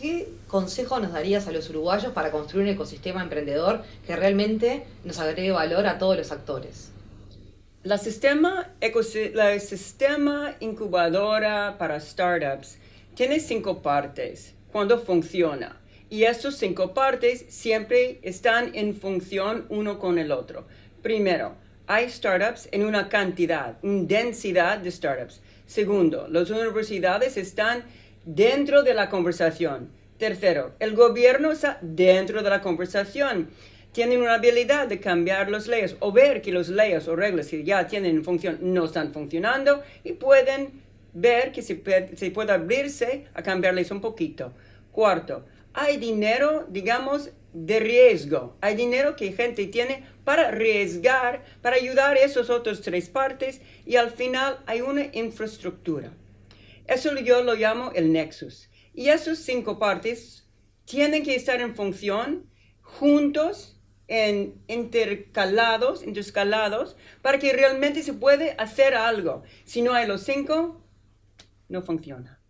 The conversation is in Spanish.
¿qué consejo nos darías a los uruguayos para construir un ecosistema emprendedor que realmente nos agregue valor a todos los actores? La sistema, la incubadora para startups tiene cinco partes cuando funciona. Y estas cinco partes siempre están en función uno con el otro. Primero, hay startups en una cantidad, una densidad de startups. Segundo, las universidades están dentro de la conversación. Tercero, el gobierno está dentro de la conversación. Tienen una habilidad de cambiar las leyes o ver que las leyes o reglas que ya tienen función no están funcionando y pueden ver que se puede, se puede abrirse a cambiarles un poquito. Cuarto, hay dinero, digamos, de riesgo. Hay dinero que gente tiene para arriesgar, para ayudar a esos otros tres partes y al final hay una infraestructura. Eso yo lo llamo el nexus. Y esos cinco partes tienen que estar en función juntos, en intercalados, interscalados, para que realmente se puede hacer algo. Si no hay los cinco, no funciona.